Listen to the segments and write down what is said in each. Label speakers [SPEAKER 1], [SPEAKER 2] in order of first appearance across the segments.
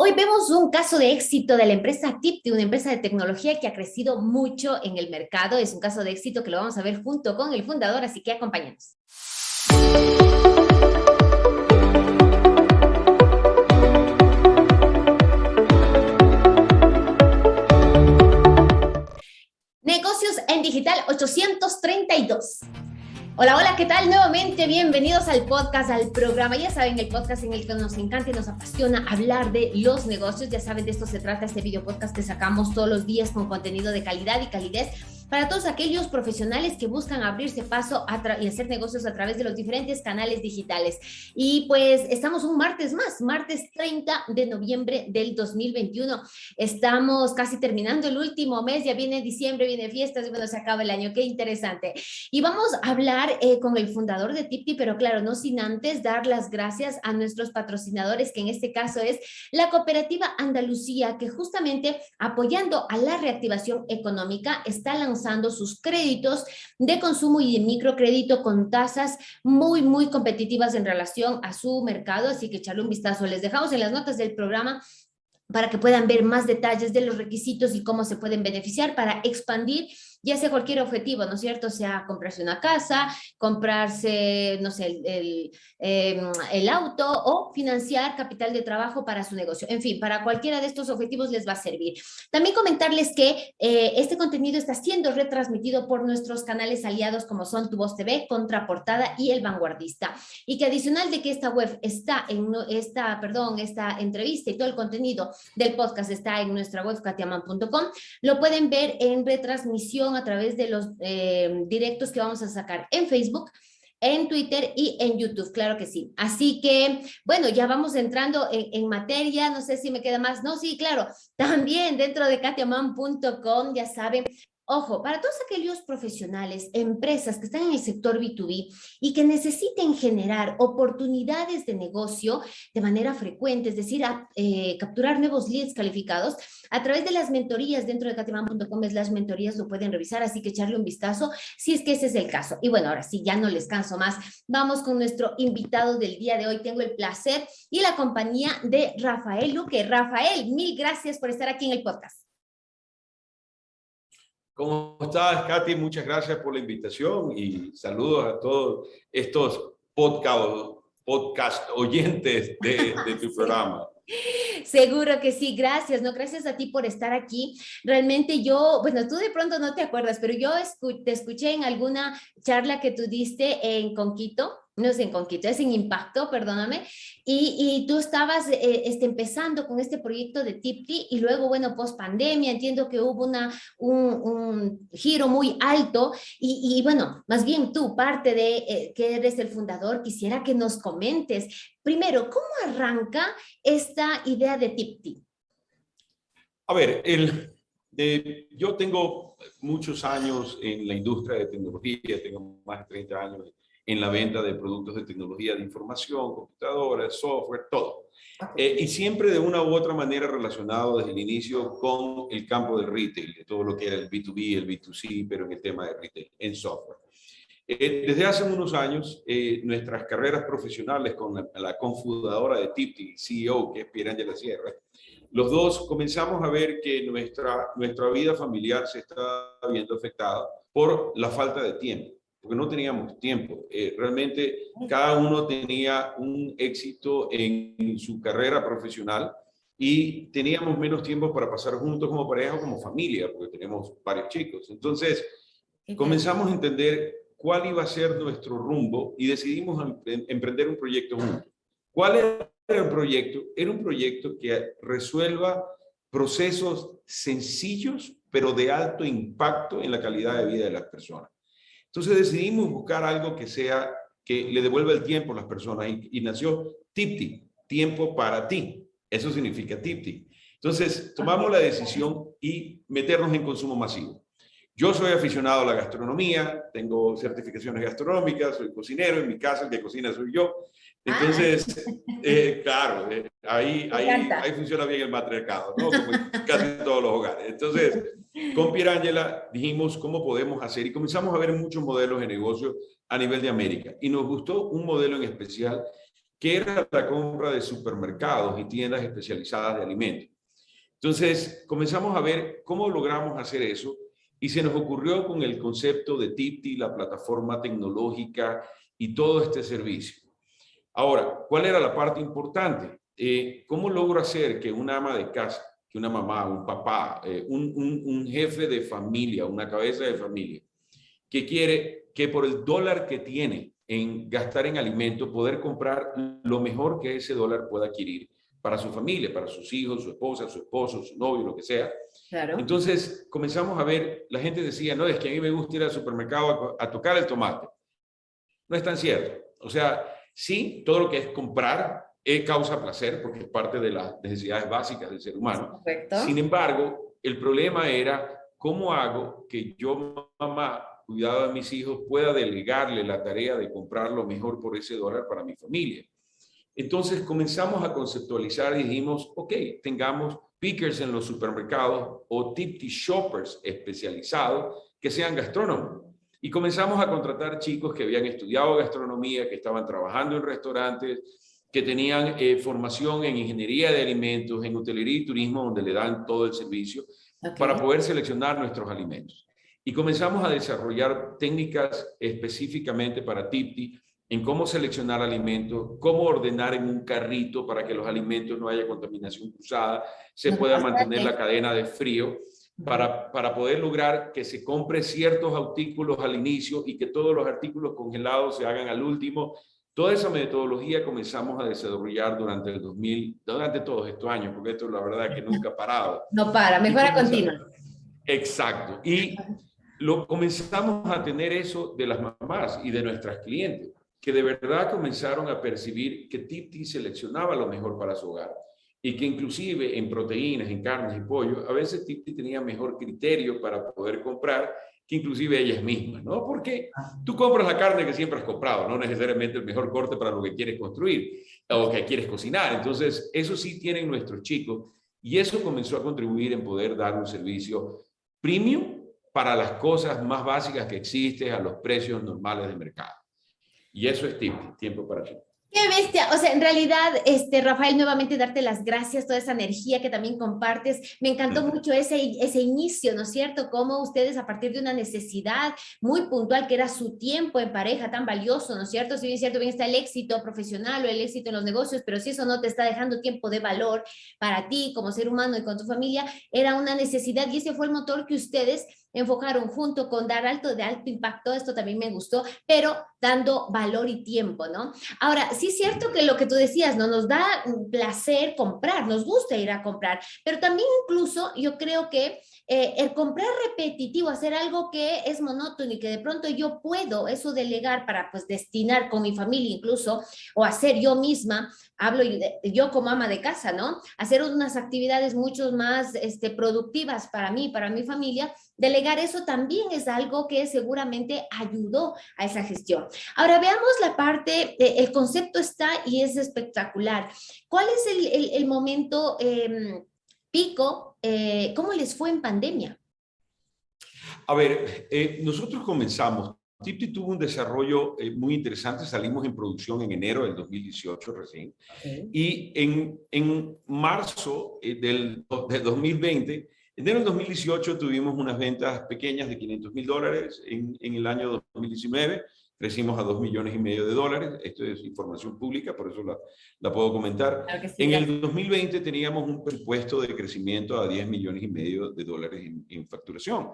[SPEAKER 1] Hoy vemos un caso de éxito de la empresa Tipti, una empresa de tecnología que ha crecido mucho en el mercado. Es un caso de éxito que lo vamos a ver junto con el fundador, así que acompáñanos. Negocios en Digital 832. Hola, hola, ¿qué tal? Nuevamente, bienvenidos al podcast, al programa. Ya saben, el podcast en el que nos encanta y nos apasiona hablar de los negocios. Ya saben, de esto se trata este video podcast que sacamos todos los días con contenido de calidad y calidez para todos aquellos profesionales que buscan abrirse paso y hacer negocios a través de los diferentes canales digitales. Y pues estamos un martes más, martes 30 de noviembre del 2021. Estamos casi terminando el último mes, ya viene diciembre, viene fiestas y bueno, se acaba el año. Qué interesante. Y vamos a hablar eh, con el fundador de Tipti, pero claro, no sin antes dar las gracias a nuestros patrocinadores, que en este caso es la Cooperativa Andalucía, que justamente apoyando a la reactivación económica está lanzando sus créditos de consumo y de microcrédito con tasas muy, muy competitivas en relación a su mercado, así que echarle un vistazo. Les dejamos en las notas del programa para que puedan ver más detalles de los requisitos y cómo se pueden beneficiar para expandir ya sea cualquier objetivo, ¿no es cierto? Sea comprarse una casa, comprarse, no sé, el, em, el, auto o financiar capital de trabajo para su negocio. En fin, para cualquiera de estos objetivos les va a servir. También comentarles que eh, este contenido está siendo retransmitido por nuestros canales aliados como son Tu Voz TV, Contraportada y El Vanguardista. Y que adicional de que esta web está en esta, perdón, esta entrevista y todo el contenido del podcast está en nuestra web katiaman.com, lo pueden ver en retransmisión a través de los eh, directos que vamos a sacar en Facebook, en Twitter y en YouTube, claro que sí. Así que, bueno, ya vamos entrando en, en, materia, no sé si me queda más, no, sí, claro, también dentro de katiaman.com, ya saben, Ojo, para todos aquellos profesionales, empresas que están en el sector B2B y que necesiten generar oportunidades de negocio de manera frecuente, es decir, eh, capturar nuevos leads calificados, a través de las mentorías dentro de cateman.com las mentorías lo pueden revisar, así que echarle un vistazo si es que ese es el caso. Y bueno, ahora sí, ya no les canso más. Vamos con nuestro invitado del día de hoy. Tengo el placer y la compañía de Rafael Luque. Rafael, mil gracias por estar aquí en el podcast.
[SPEAKER 2] ¿Cómo estás, Katy? Muchas gracias por la invitación y saludos a todos estos podcast, podcast oyentes de, de tu programa.
[SPEAKER 1] Seguro que sí, gracias, no, gracias a ti por estar aquí. Realmente yo, bueno, tú de pronto no te acuerdas, pero yo te escuché en alguna charla que tú diste en Conquito, no es en Conquito, es en Impacto, perdóname, y, y tú estabas eh, este, empezando con este proyecto de Tipti y luego, bueno, post pandemia, entiendo que hubo una, un, un giro muy alto y, y, bueno, más bien tú, parte de eh, que eres el fundador, quisiera que nos comentes, primero, ¿cómo arranca esta idea de Tipti?
[SPEAKER 2] A ver, el, yo tengo muchos años en la industria de tecnología, tengo más de 30 años en la venta de productos de tecnología de información, computadoras, software, todo. Eh, y siempre de una u otra manera relacionado desde el inicio con el campo del retail, de todo lo que era el B2B, el B2C, pero en el tema de retail, en software. Eh, desde hace unos años, eh, nuestras carreras profesionales con la, la confundadora de Tipti, CEO, que es Pierre la Sierra, los dos comenzamos a ver que nuestra, nuestra vida familiar se está viendo afectada por la falta de tiempo porque no teníamos tiempo. Eh, realmente cada uno tenía un éxito en su carrera profesional y teníamos menos tiempo para pasar juntos como pareja o como familia, porque tenemos varios chicos. Entonces, comenzamos a entender cuál iba a ser nuestro rumbo y decidimos em, emprender un proyecto juntos. ¿Cuál era el proyecto? Era un proyecto que resuelva procesos sencillos, pero de alto impacto en la calidad de vida de las personas. Entonces decidimos buscar algo que sea, que le devuelva el tiempo a las personas y, nació Tipti, tiempo para ti. Eso significa Tipti. Entonces tomamos la decisión y meternos en consumo masivo. Yo soy aficionado a la gastronomía, tengo certificaciones gastronómicas, soy cocinero, en mi casa el que cocina soy yo. Entonces, ah. eh, claro, eh, ahí, ahí, ahí, funciona bien el matriarcado, ¿no? Como en casi todos los hogares. Entonces, con Pierangela dijimos cómo podemos hacer y comenzamos a ver muchos modelos de negocio a nivel de América. Y nos gustó un modelo en especial que era la compra de supermercados y tiendas especializadas de alimentos. Entonces, comenzamos a ver cómo logramos hacer eso y se nos ocurrió con el concepto de Tipti, la plataforma tecnológica y todo este servicio. Ahora, ¿cuál era la parte importante? Eh, ¿Cómo logro hacer que una ama de casa, que una mamá, un papá, eh, un, un jefe de familia, una cabeza de familia, que quiere que por el dólar que tiene en gastar en alimentos, poder comprar lo mejor que ese dólar pueda adquirir para su familia, para sus hijos, su esposa, su esposo, su novio, lo que sea. Claro. Entonces comenzamos a ver, la gente decía, no, es que a mí me gusta ir al supermercado a, tocar el tomate. No es tan cierto. O sea, sí, todo lo que es comprar es causa placer, porque es parte de las necesidades básicas del ser humano. Sin embargo, el problema era, ¿cómo hago que yo, mamá, cuidado de mis hijos, pueda delegarle la tarea de comprar lo mejor por ese dólar para mi familia? Entonces comenzamos a conceptualizar y dijimos, ok, tengamos pickers en los supermercados o tipty shoppers especializados que sean gastrónomos. Y comenzamos a contratar chicos que habían estudiado gastronomía, que estaban trabajando en restaurantes, que tenían eh, formación en ingeniería de alimentos, en hotelería y turismo, donde le dan todo el servicio, para poder seleccionar nuestros alimentos. Y comenzamos a desarrollar técnicas específicamente para Tipti, en cómo seleccionar alimentos, cómo ordenar en un carrito para que los alimentos no haya contaminación cruzada, se pueda mantener la cadena de frío, para, para poder lograr que se compre ciertos artículos al inicio y que todos los artículos congelados se hagan al último. Toda esa metodología comenzamos a desarrollar durante el 2000, durante todos estos años, porque esto es la verdad que nunca ha parado.
[SPEAKER 1] No para, mejora continua.
[SPEAKER 2] Exacto. Y lo comenzamos a tener eso de las mamás y de nuestras clientes que de verdad comenzaron a percibir que Tipti seleccionaba lo mejor para su hogar y que inclusive en proteínas, en carnes y pollo, a veces Tipti tenía mejor criterio para poder comprar que inclusive ellas mismas, ¿no? Porque tú compras la carne que siempre has comprado, no necesariamente el mejor corte para lo que quieres construir o que quieres cocinar. Entonces, eso sí tienen nuestros chicos y eso comenzó a contribuir en poder dar un servicio premium para las cosas más básicas que existen a los precios normales de mercado. Y eso es tiempo, tiempo para ti.
[SPEAKER 1] Qué bestia, o sea, en realidad, este, Rafael, nuevamente darte las gracias, toda esa energía que también compartes. Me encantó mucho ese, ese inicio, ¿no es cierto? Cómo ustedes a partir de una necesidad muy puntual que era su tiempo en pareja tan valioso, ¿no es cierto? Si bien es cierto, bien está el éxito profesional o el éxito en los negocios, pero si eso no te está dejando tiempo de valor para ti como ser humano y con tu familia, era una necesidad y ese fue el motor que ustedes enfocaron junto con dar alto de alto impacto, esto también me gustó, pero dando valor y tiempo, ¿no? Ahora, sí es cierto que lo que tú decías, ¿no? Nos da placer comprar, nos gusta ir a comprar, pero también incluso yo creo que eh, el comprar repetitivo, hacer algo que es monótono y que de pronto yo puedo eso delegar para pues destinar con mi familia incluso, o hacer yo misma, hablo yo como ama de casa, ¿no? Hacer unas actividades mucho más este, productivas para mí, para mi familia, delegar eso también es algo que seguramente ayudó a esa gestión. Ahora veamos la parte, el concepto está y es espectacular. ¿Cuál es el, el, momento em, pico? Eh, ¿Cómo les fue en pandemia?
[SPEAKER 2] A ver, eh, nosotros comenzamos Tipti tuvo un desarrollo eh, muy interesante, salimos en producción en enero del 2018 recién, y en, en marzo del, del, 2020, enero del 2018 tuvimos unas ventas pequeñas de 500 mil dólares, en, en, el año 2019 crecimos a 2 millones y medio de dólares, esto es información pública, por eso la, la puedo comentar. en el 2020 teníamos un presupuesto de crecimiento a 10 millones y medio de dólares en, en facturación.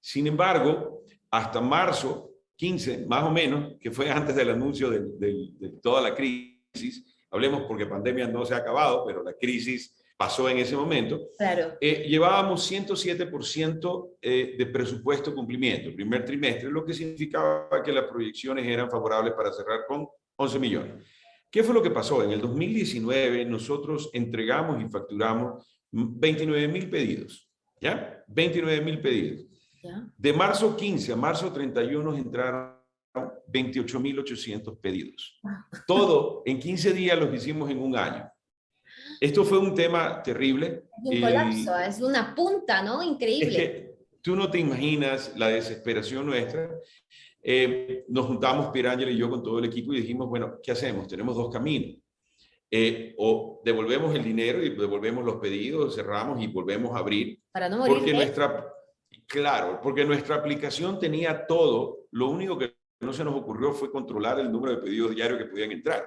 [SPEAKER 2] Sin embargo, hasta marzo 15, más o menos, que fue antes del anuncio de, toda la crisis, hablemos porque pandemia no se ha acabado, pero la crisis pasó en ese momento, claro. Eh, llevábamos 107% eh, de presupuesto cumplimiento, primer trimestre, lo que significaba que las proyecciones eran favorables para cerrar con 11 millones. ¿Qué fue lo que pasó? En el 2019 nosotros entregamos y facturamos 29 mil pedidos, ¿ya? 29 mil pedidos. De marzo 15 a marzo 31 entraron 28.800 pedidos. Todo en 15 días los hicimos en un año. Esto fue un tema terrible.
[SPEAKER 1] Un colapso, es una punta, ¿no? Increíble.
[SPEAKER 2] tú no te imaginas la desesperación nuestra. Eh, nos juntamos Pirangel y yo con todo el equipo y dijimos, bueno, ¿qué hacemos? Tenemos dos caminos. eh, o devolvemos el dinero y devolvemos los pedidos, cerramos y volvemos a abrir.
[SPEAKER 1] Para no morir.
[SPEAKER 2] Porque nuestra, claro, porque nuestra aplicación tenía todo, lo único que no se nos ocurrió fue controlar el número de pedidos diarios que podían entrar.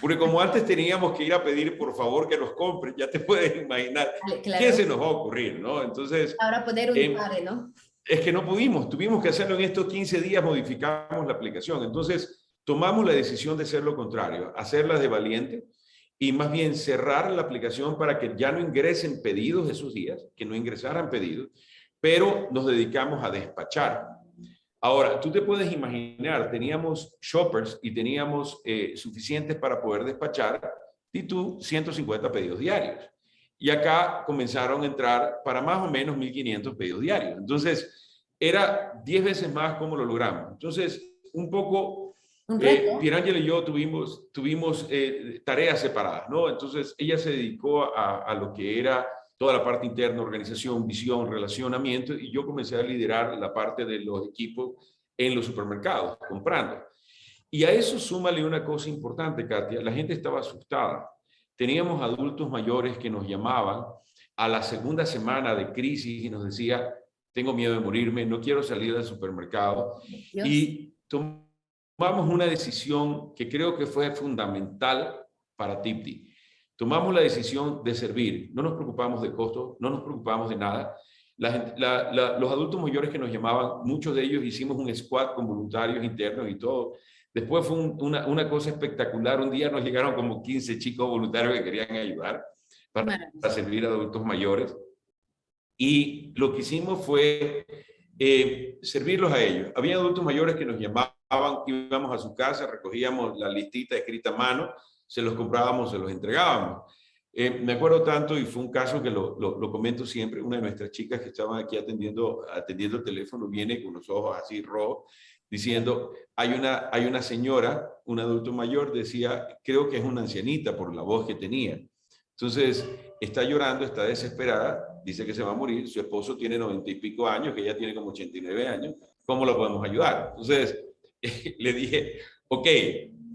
[SPEAKER 2] Porque como antes teníamos que ir a pedir por favor que nos compren, ya te puedes imaginar qué se nos va a ocurrir, ¿no? Entonces...
[SPEAKER 1] Ahora poner un eh, ¿no?
[SPEAKER 2] Es que no pudimos, tuvimos que hacerlo en estos 15 días, modificamos la aplicación. Entonces tomamos la decisión de hacer lo contrario, hacerla de valiente y más bien cerrar la aplicación para que ya no ingresen pedidos esos días, que no ingresaran pedidos, pero nos dedicamos a despachar. Ahora, tú te puedes imaginar, teníamos shoppers y teníamos eh, suficientes para poder despachar y tú 150 pedidos diarios. Y acá comenzaron a entrar para más o menos 1.500 pedidos diarios. Entonces, era 10 veces más como lo logramos. Entonces, un poco, eh, Pierangela y yo tuvimos, tuvimos eh, tareas separadas, ¿no? Entonces, ella se dedicó a, a lo que era toda la parte interna, organización, visión, relacionamiento, y yo comencé a liderar la parte de los equipos en los supermercados, comprando. Y a eso súmale una cosa importante, Katia, la gente estaba asustada. Teníamos adultos mayores que nos llamaban a la segunda semana de crisis y nos decía, tengo miedo de morirme, no quiero salir del supermercado. Y tomamos una decisión que creo que fue fundamental para Tipti tomamos la decisión de servir. No nos preocupamos de costos, no nos preocupamos de nada. los adultos mayores que nos llamaban, muchos de ellos hicimos un squad con voluntarios internos y todo. Después fue una, una, cosa espectacular. Un día nos llegaron como 15 chicos voluntarios que querían ayudar para, servir a adultos mayores. Y lo que hicimos fue eh, servirlos a ellos. Había adultos mayores que nos llamaban, íbamos a su casa, recogíamos la listita escrita a mano, se los comprábamos, se los entregábamos. Eh, me acuerdo tanto, y fue un caso que lo, lo, comento siempre, una de nuestras chicas que estaba aquí atendiendo, atendiendo el teléfono viene con los ojos así rojos, diciendo, hay una, hay una señora, un adulto mayor, decía, creo que es una ancianita por la voz que tenía. Entonces, está llorando, está desesperada, dice que se va a morir, su esposo tiene noventa y pico años, que ella tiene como 89 años, ¿cómo la podemos ayudar? Entonces, le dije, ok,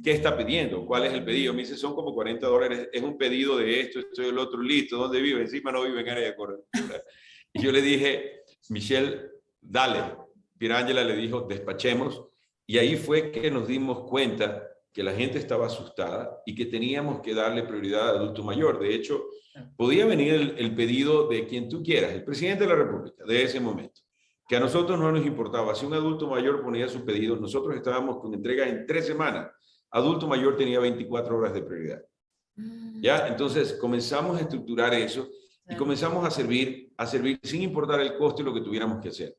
[SPEAKER 2] ¿qué está pidiendo? ¿Cuál es el pedido? Me dice, son como 40 dólares, es un pedido de esto, esto y el otro, listo, ¿dónde vive? Encima no vive en área de cobertura. Y yo le dije, Michelle, dale. Pirangela le dijo, despachemos. Y ahí fue que nos dimos cuenta que la gente estaba asustada y que teníamos que darle prioridad al adulto mayor. De hecho, podía venir el, el pedido de quien tú quieras, el presidente de la República, de ese momento que a nosotros no nos importaba. Si un adulto mayor ponía su pedido, nosotros estábamos con entrega en tres semanas adulto mayor tenía 24 horas de prioridad. Mm. ¿Ya? Entonces comenzamos a estructurar eso y comenzamos a servir, a servir sin importar el costo y lo que tuviéramos que hacer.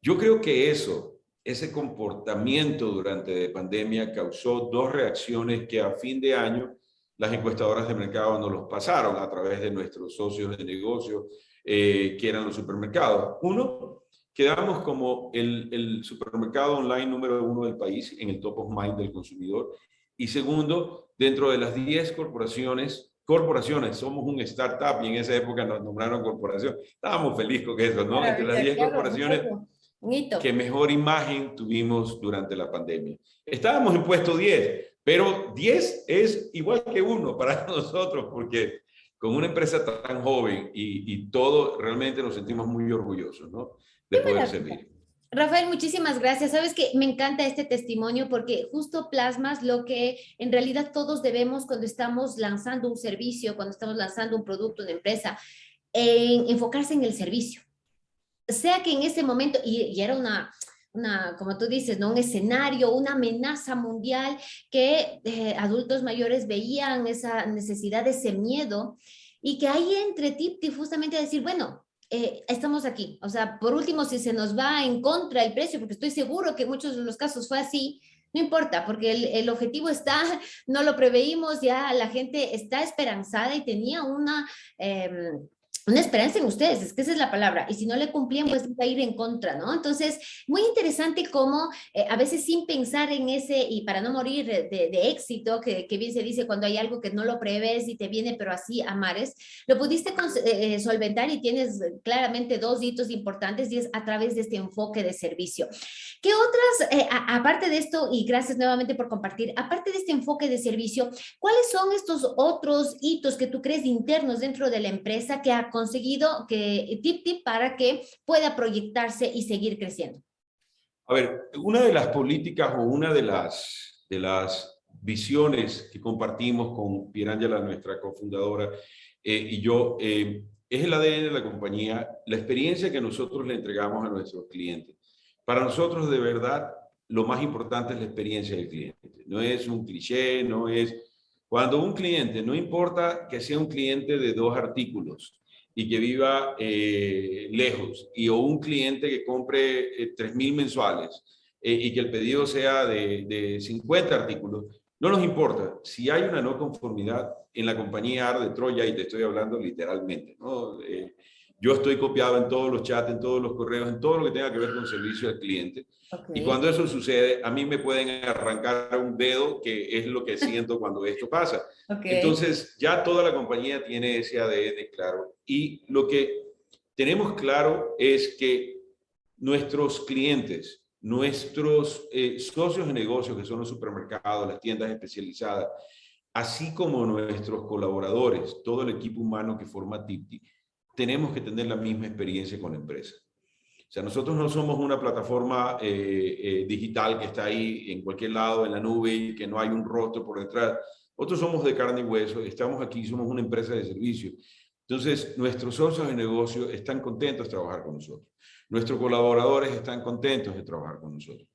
[SPEAKER 2] Yo creo que eso, ese comportamiento durante la pandemia causó dos reacciones que a fin de año las encuestadoras de mercado nos los pasaron a través de nuestros socios de negocio, eh, que eran los supermercados. Uno, quedamos como el, el, supermercado online número uno del país en el top of mind del consumidor. Y segundo, dentro de las 10 corporaciones, corporaciones, somos un startup y en esa época nos nombraron corporación. Estábamos felices con eso, ¿no? Entre las 10 corporaciones que mejor imagen tuvimos durante la pandemia. Estábamos en puesto 10, pero 10 es igual que uno para nosotros porque con una empresa tan joven y, y todo, realmente nos sentimos muy orgullosos, ¿no? de poder servir.
[SPEAKER 1] Rafael, muchísimas gracias. Sabes que me encanta este testimonio porque justo plasmas lo que en realidad todos debemos cuando estamos lanzando un servicio, cuando estamos lanzando un producto, una empresa, en enfocarse en el servicio. Sea que en ese momento, y, era una, una, como tú dices, ¿no? un escenario, una amenaza mundial que eh, adultos mayores veían esa necesidad, ese miedo, y que ahí entre Tipti justamente decir, bueno, eh, estamos aquí. O sea, por último, si se nos va en contra el precio, porque estoy seguro que muchos de los casos fue así, no importa, porque el, objetivo está, no lo preveímos, ya la gente está esperanzada y tenía una, em, una esperanza en ustedes, es que esa es la palabra, y si no le cumplían, pues va a ir en contra, ¿no? Entonces, muy interesante cómo eh, a veces sin pensar en ese, y para no morir de, éxito, que, bien se dice cuando hay algo que no lo prevés y te viene, pero así a mares, lo pudiste eh, eh, solventar y tienes claramente dos hitos importantes y es a través de este enfoque de servicio. ¿Qué otras, aparte de esto, y gracias nuevamente por compartir, aparte de este enfoque de servicio, cuáles son estos otros hitos que tú crees internos dentro de la empresa que ha conseguido que tip tip para que pueda proyectarse y seguir creciendo?
[SPEAKER 2] A ver, una de las políticas o una de las, de las visiones que compartimos con Pierangela, nuestra cofundadora, eh, y yo, eh, es el ADN de la compañía, la experiencia que nosotros le entregamos a nuestros clientes. Para nosotros, de verdad, lo más importante es la experiencia del cliente. No es un cliché, no es... Cuando un cliente, no importa que sea un cliente de dos artículos, y que viva eh, lejos, y o un cliente que compre eh, 3.000 mensuales eh, y que el pedido sea de, de, 50 artículos, no nos importa. Si hay una no conformidad en la compañía AR de Troya, y te estoy hablando literalmente, ¿no? Yo estoy copiado en todos los chats, en todos los correos, en todo lo que tenga que ver con servicio al cliente. Y cuando eso sucede, a mí me pueden arrancar un dedo, que es lo que siento cuando esto pasa. Entonces, ya toda la compañía tiene ese ADN claro. Y lo que tenemos claro es que nuestros clientes, nuestros eh, socios de negocio, que son los supermercados, las tiendas especializadas, así como nuestros colaboradores, todo el equipo humano que forma Tipti, tenemos que tener la misma experiencia con la empresa. O sea, nosotros no somos una plataforma eh, eh, digital que está ahí en cualquier lado, en la nube, y que no hay un rostro por detrás. Nosotros somos de carne y hueso, estamos aquí, somos una empresa de servicio. Entonces, nuestros socios de negocio están contentos de trabajar con nosotros. Nuestros colaboradores están contentos de trabajar con nosotros.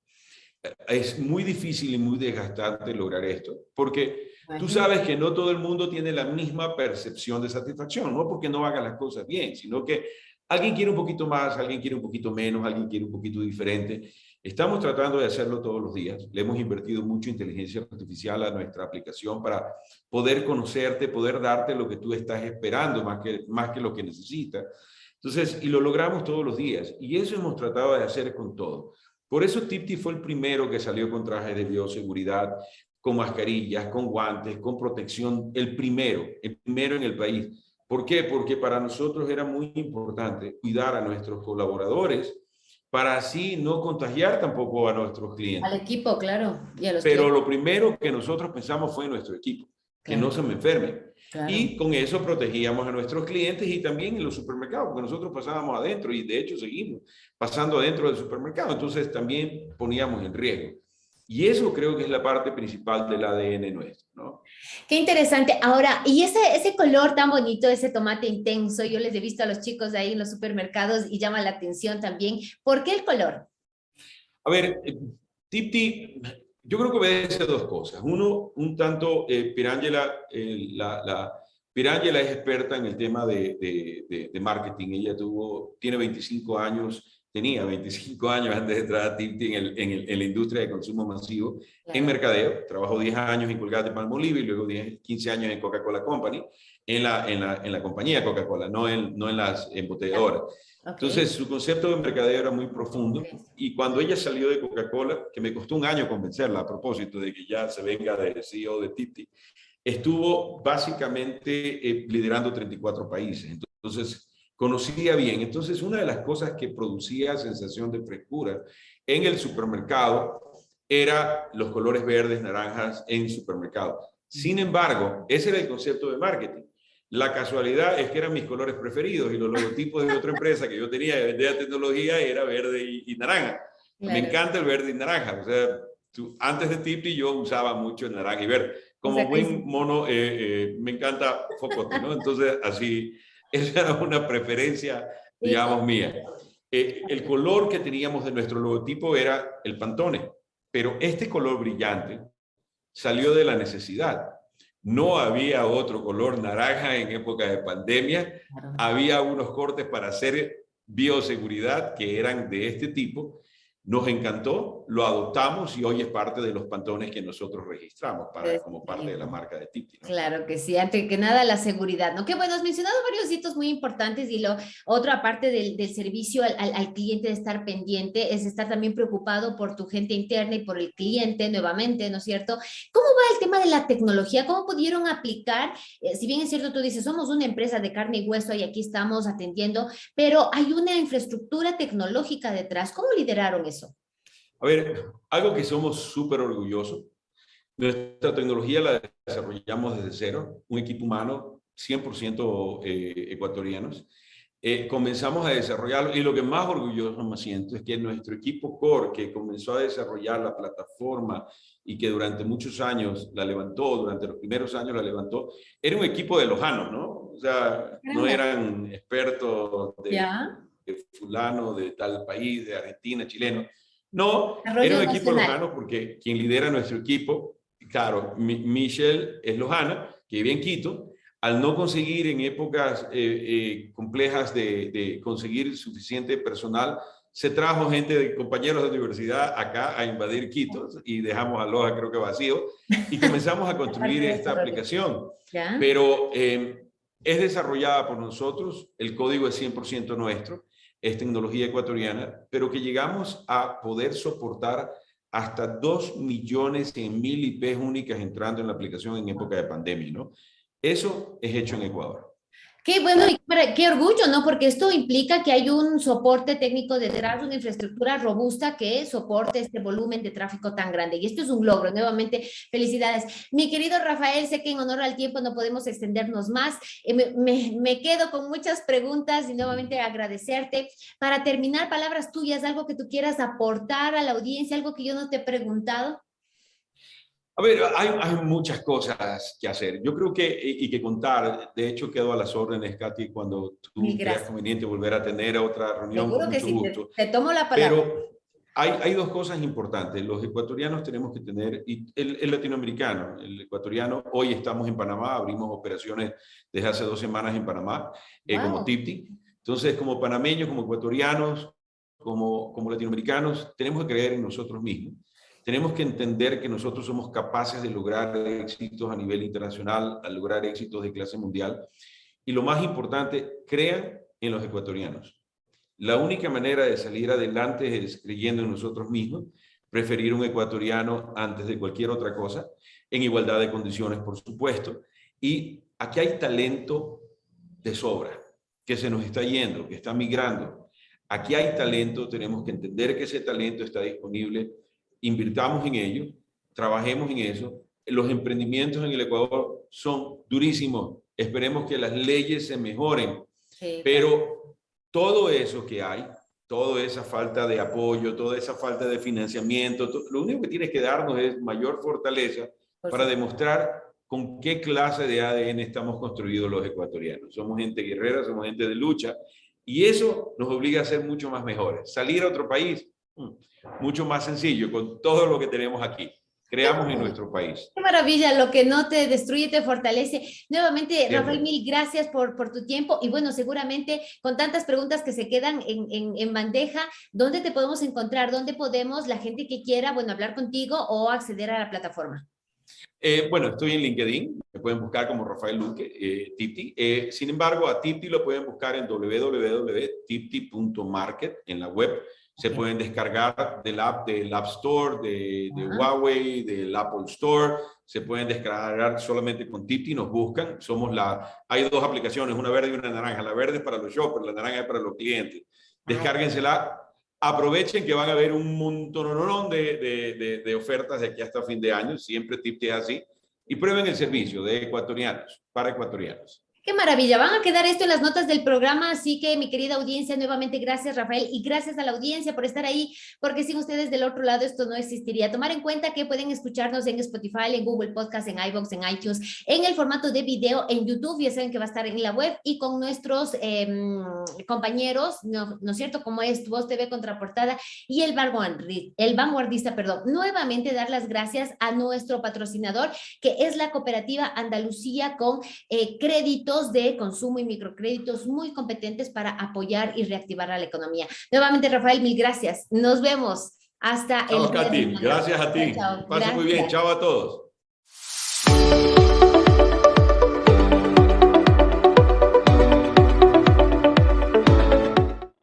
[SPEAKER 2] Es muy difícil y muy desgastante lograr esto, porque Tú sabes que no todo el mundo tiene la misma percepción de satisfacción, no porque no haga las cosas bien, sino que alguien quiere un poquito más, alguien quiere un poquito menos, alguien quiere un poquito diferente. Estamos tratando de hacerlo todos los días. Le hemos invertido mucho inteligencia artificial a nuestra aplicación para poder conocerte, poder darte lo que tú estás esperando más que, más que lo que necesitas. Entonces, y lo logramos todos los días. Y eso hemos tratado de hacer con todo. Por eso Tipti fue el primero que salió con trajes de bioseguridad con mascarillas, con guantes, con protección, el primero, el primero en el país. ¿Por qué? Porque para nosotros era muy importante cuidar a nuestros colaboradores para así no contagiar tampoco a nuestros clientes.
[SPEAKER 1] Al equipo, claro.
[SPEAKER 2] Pero lo primero que nosotros pensamos fue nuestro equipo, que no se me enfermen. Y con eso protegíamos a nuestros clientes y también en los supermercados, porque nosotros pasábamos adentro y de hecho seguimos pasando adentro del supermercado. Entonces también poníamos en riesgo. Y eso creo que es la parte principal del ADN nuestro, ¿no?
[SPEAKER 1] Qué interesante. Ahora, y ese, ese color tan bonito, ese tomate intenso, yo les he visto a los chicos ahí en los supermercados y llama la atención también. ¿Por qué el color?
[SPEAKER 2] A ver, eh, Tipti, yo creo que obedece dos cosas. Uno, un tanto, eh, Pirangela, eh, la, la Pirangela es experta en el tema de, de, de, marketing. Ella tuvo, tiene 25 años tenía 25 años antes de entrar a Tipti en, en, la industria de consumo masivo, en mercadeo, trabajó 10 años en Colgate Palmolive y luego 10, 15 años en Coca-Cola Company, en la, en la, en la compañía Coca-Cola, no en, no en las embotelladoras. Entonces, su concepto de mercadeo era muy profundo y cuando ella salió de Coca-Cola, que me costó un año convencerla a propósito de que ya se venga de CEO de Tipti, estuvo básicamente eh, liderando 34 países. Entonces, conocía bien. Entonces, una de las cosas que producía sensación de frescura en el supermercado era los colores verdes, naranjas en supermercado. Sin embargo, ese era el concepto de marketing. La casualidad es que eran mis colores preferidos y los logotipos de otra empresa que yo tenía de vender tecnología era verde y, naranja. Me encanta el verde y naranja. O sea, antes de Tipi yo usaba mucho el naranja y verde. Como buen mono, eh, eh, me encanta Focote, ¿no? Entonces, así, esa era una preferencia, digamos, mía. Eh, el color que teníamos de nuestro logotipo era el Pantone, pero este color brillante salió de la necesidad. No había otro color naranja en época de pandemia. Había unos cortes para hacer bioseguridad que eran de este tipo. Nos encantó, lo adoptamos y hoy es parte de los pantones que nosotros registramos para, como parte de la marca de Tipti.
[SPEAKER 1] Claro que sí, antes que nada la seguridad, ¿no? Que bueno, has mencionado varios hitos muy importantes y lo otro aparte del, del servicio al, al, cliente de estar pendiente es estar también preocupado por tu gente interna y por el cliente nuevamente, ¿no es cierto? ¿Cómo va el tema de la tecnología? ¿Cómo pudieron aplicar? Eh, si bien es cierto, tú dices, somos una empresa de carne y hueso y aquí estamos atendiendo, pero hay una infraestructura tecnológica detrás. ¿Cómo lideraron eso?
[SPEAKER 2] A ver, algo que somos súper orgullosos, nuestra tecnología la desarrollamos desde cero, un equipo humano 100% eh, ecuatorianos. Eh, comenzamos a desarrollarlo y lo que más orgulloso me siento es que nuestro equipo core que comenzó a desarrollar la plataforma y que durante muchos años la levantó, durante los primeros años la levantó, era un equipo de lojanos, ¿no? O sea, no eran expertos de, de fulano, de tal país, de Argentina, chileno. No, era un equipo lojano porque quien lidera nuestro equipo, claro, Michelle es lojana, que vive en Quito, al no conseguir en épocas eh, eh, complejas de, conseguir suficiente personal, se trajo gente de compañeros de universidad acá a invadir Quito y dejamos a Loja creo que vacío y comenzamos a construir esta aplicación. Pero eh, es desarrollada por nosotros, el código es 100% nuestro es tecnología ecuatoriana, pero que llegamos a poder soportar hasta 2 millones mil IPs únicas entrando en la aplicación en época de pandemia, ¿no? Eso es hecho en Ecuador.
[SPEAKER 1] Qué bueno y qué orgullo, ¿no? Porque esto implica que hay un soporte técnico detrás, una infraestructura robusta que soporte este volumen de tráfico tan grande. Y esto es un logro. Nuevamente, felicidades. Mi querido Rafael, sé que en honor al tiempo no podemos extendernos más. Eh, me, me, quedo con muchas preguntas y nuevamente agradecerte. Para terminar, palabras tuyas, algo que tú quieras aportar a la audiencia, algo que yo no te he preguntado.
[SPEAKER 2] A ver, hay, hay, muchas cosas que hacer. Yo creo que, y, que contar, de hecho quedo a las órdenes, Katy, cuando tú creas conveniente volver a tener otra reunión.
[SPEAKER 1] Seguro que sí, Te, tomo la palabra.
[SPEAKER 2] Pero hay, hay, dos cosas importantes. Los ecuatorianos tenemos que tener, y el, latinoamericano, el ecuatoriano, hoy estamos en Panamá, abrimos operaciones desde hace dos semanas en Panamá, eh, como TIPTI. Entonces, como panameños, como ecuatorianos, como, como latinoamericanos, tenemos que creer en nosotros mismos tenemos que entender que nosotros somos capaces de lograr éxitos a nivel internacional, a lograr éxitos de clase mundial. Y lo más importante, crean en los ecuatorianos. La única manera de salir adelante es creyendo en nosotros mismos, preferir un ecuatoriano antes de cualquier otra cosa, en igualdad de condiciones, por supuesto. Y aquí hay talento de sobra, que se nos está yendo, que está migrando. Aquí hay talento, tenemos que entender que ese talento está disponible invirtamos en ello, trabajemos en eso. Los emprendimientos en el Ecuador son durísimos. Esperemos que las leyes se mejoren. Pero todo eso que hay, toda esa falta de apoyo, toda esa falta de financiamiento, lo único que tienes que darnos es mayor fortaleza para demostrar con qué clase de ADN estamos construidos los ecuatorianos. Somos gente guerrera, somos gente de lucha, y eso nos obliga a ser mucho más mejores. Salir a otro país, mucho más sencillo con todo lo que tenemos aquí. Creamos en nuestro país.
[SPEAKER 1] Qué maravilla, lo que no te destruye te fortalece. Nuevamente, Rafael, mil gracias por, por tu tiempo y bueno, seguramente con tantas preguntas que se quedan en, en, en, bandeja, ¿dónde te podemos encontrar? ¿Dónde podemos, la gente que quiera, bueno, hablar contigo o acceder a la plataforma?
[SPEAKER 2] Eh, bueno, estoy en LinkedIn, me pueden buscar como Rafael Luque, eh, Tipti. Eh, sin embargo, a Tipti lo pueden buscar en www.tipti.market en la web se pueden descargar del app del App Store, de, Huawei, del Apple Store. Se pueden descargar solamente con Tipti, nos buscan. Somos la, hay dos aplicaciones, una verde y una naranja. La verde es para los shoppers, la naranja es para los clientes. Ah, Descárguensela. Aprovechen que van a ver un montón de, de, de, ofertas de aquí hasta fin de año. Siempre Tipti es así. Y prueben el servicio de ecuatorianos, para ecuatorianos.
[SPEAKER 1] Qué maravilla, van a quedar esto en las notas del programa, así que mi querida audiencia, nuevamente gracias Rafael y gracias a la audiencia por estar ahí, porque sin ustedes del otro lado esto no existiría. Tomar en cuenta que pueden escucharnos en Spotify, en Google Podcast, en iVoox, en iTunes, en el formato de video, en YouTube, ya saben que va a estar en la web y con nuestros em, compañeros, ¿no, es cierto? Como es Voz TV Contraportada y el, el Vanguardista, perdón. Nuevamente dar las gracias a nuestro patrocinador, que es la cooperativa Andalucía con eh, crédito de consumo y microcréditos muy competentes para apoyar y reactivar a la economía. Nuevamente, Rafael, mil gracias. Nos vemos hasta
[SPEAKER 2] el... Katy. Gracias a ti. Chao, muy bien. Chao a todos.